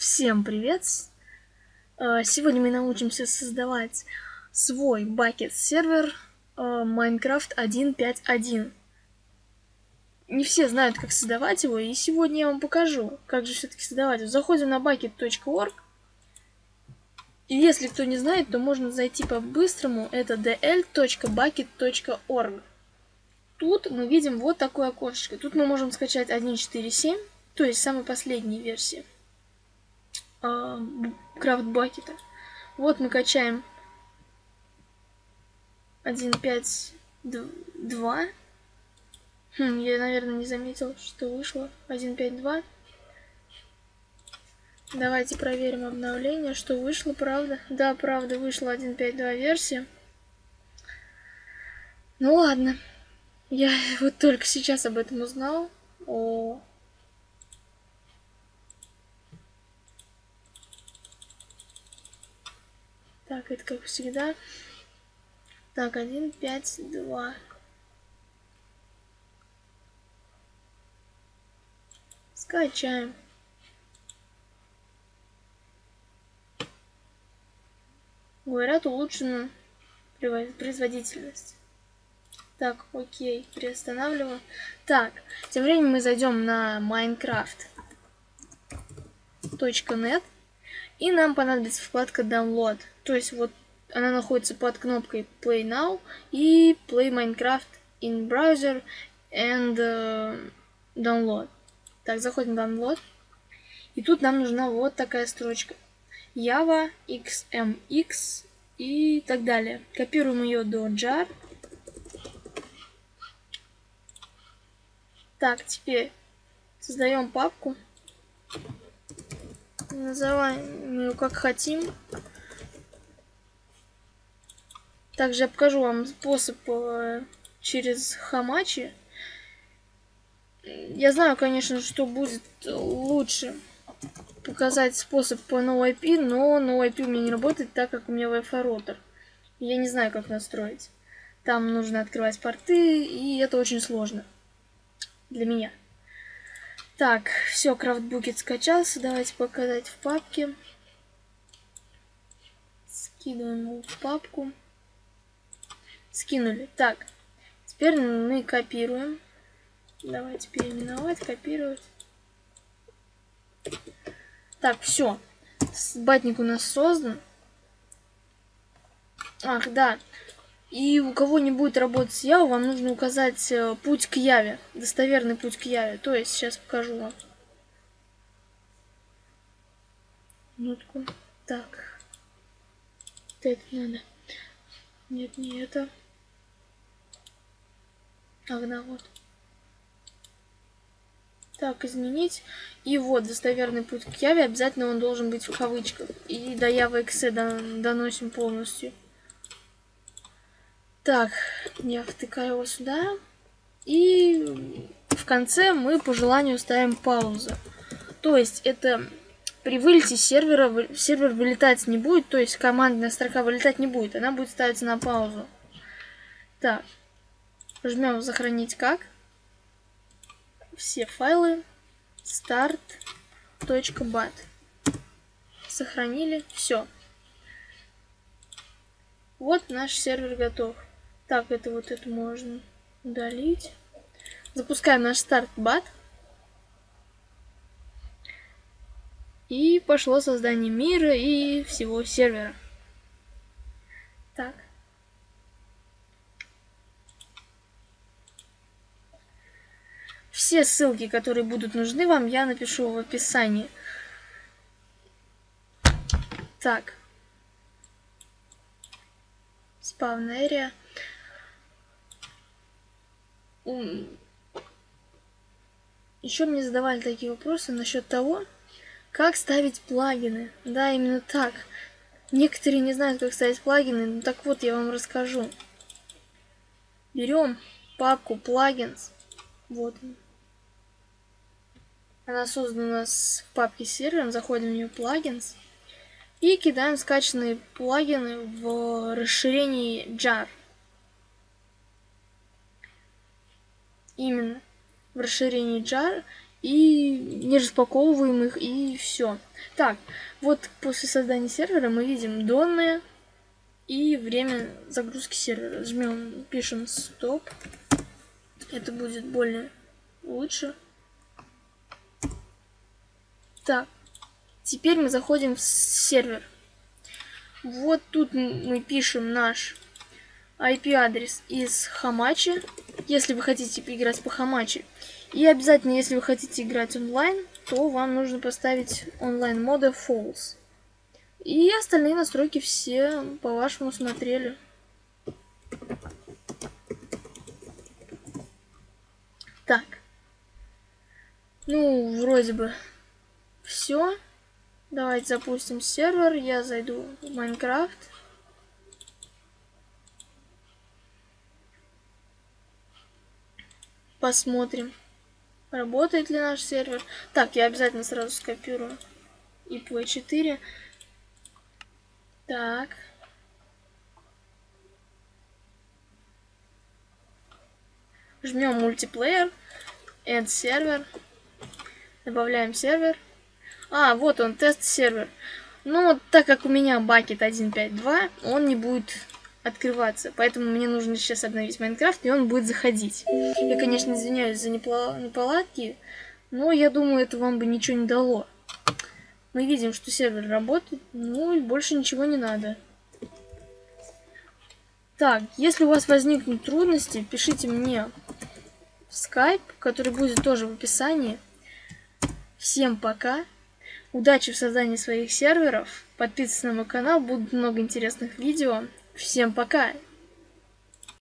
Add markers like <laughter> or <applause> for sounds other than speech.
Всем привет! Э, сегодня мы научимся создавать свой бакет сервер э, Minecraft 1.5.1. Не все знают, как создавать его, и сегодня я вам покажу, как же все-таки создавать. Заходим на bucket.org. И если кто не знает, то можно зайти по-быстрому. Это dl.bucket.org. Тут мы видим вот такое окошечко. Тут мы можем скачать 1.4.7, то есть самой последней версии крафт-бакета. Вот мы качаем 1.5.2. Хм, я, наверное, не заметил, что вышло 1.5.2. Давайте проверим обновление, что вышло, правда. Да, правда, вышла 1.5.2 версия. Ну ладно. Я <laughs> вот только сейчас об этом узнал. О, Так, это как всегда. Так, 1, 5, 2. Скачаем. Говорят, улучшена производительность. Так, окей, приостанавливаю. Так, тем временем мы зайдем на minecraft.net и нам понадобится вкладка Download. То есть вот она находится под кнопкой Play Now и Play Minecraft in Browser and uh, Download. Так, заходим в Download. И тут нам нужна вот такая строчка. Java, XMX и так далее. Копируем ее до jar. Так, теперь создаем папку. Называем ее как хотим. Также я покажу вам способ э, через Хамачи. Я знаю, конечно, что будет лучше показать способ по NoIP, но NoIP у меня не работает, так как у меня Wi-Fi роутер. Я не знаю, как настроить. Там нужно открывать порты, и это очень сложно для меня. Так, все, крафтбукет скачался. Давайте показать в папке. Скидываем его в папку. Скинули. Так, теперь мы копируем. Давайте переименовать, копировать. Так, все. Батник у нас создан. Ах, да. И у кого не будет работать с Явой, вам нужно указать э, путь к Яве, достоверный путь к Яве. То есть, сейчас покажу вам. Минутку. Так. Вот это надо. Нет, не это. Да, вот. Так, изменить. И вот, достоверный путь к Яве, обязательно он должен быть в кавычках. И до Явы XE доносим полностью. Так, я втыкаю его сюда. И в конце мы по желанию ставим паузу. То есть это при вылете сервера сервер вылетать не будет, то есть командная строка вылетать не будет, она будет ставиться на паузу. Так, жмем сохранить как. Все файлы start.bat. Сохранили, все. Вот наш сервер готов. Так, это вот это можно удалить. Запускаем наш старт бат. И пошло создание мира и всего сервера. Так. Все ссылки, которые будут нужны вам, я напишу в описании. Так. Spawn Еще мне задавали такие вопросы насчет того, как ставить плагины. Да, именно так. Некоторые не знают, как ставить плагины, ну так вот я вам расскажу. Берем папку плагинс. Вот Она создана с папки сервером, заходим в нее плагинс. И кидаем скачанные плагины в расширении jar. Именно в расширении jar и не распаковываем их, и все. Так, вот после создания сервера мы видим данные и время загрузки сервера. Жмем, пишем стоп. Это будет более лучше. Так, теперь мы заходим в сервер. Вот тут мы пишем наш IP-адрес из Хамачи, если вы хотите поиграть по Хамачи. И обязательно, если вы хотите играть онлайн, то вам нужно поставить онлайн мода False. И остальные настройки все по вашему смотрели. Так. Ну, вроде бы все. Давайте запустим сервер. Я зайду в Майнкрафт. Посмотрим, работает ли наш сервер. Так, я обязательно сразу скопирую IP4. Так. Жмем мультиплеер, add сервер, добавляем сервер. А, вот он, тест-сервер. Но так как у меня Bucket 1.5.2, он не будет открываться. Поэтому мне нужно сейчас обновить Майнкрафт, и он будет заходить. Я, конечно, извиняюсь за неполадки, но я думаю, это вам бы ничего не дало. Мы видим, что сервер работает, ну и больше ничего не надо. Так, если у вас возникнут трудности, пишите мне в Skype, который будет тоже в описании. Всем пока! Удачи в создании своих серверов. Подписывайтесь на мой канал, будет много интересных видео. Всем пока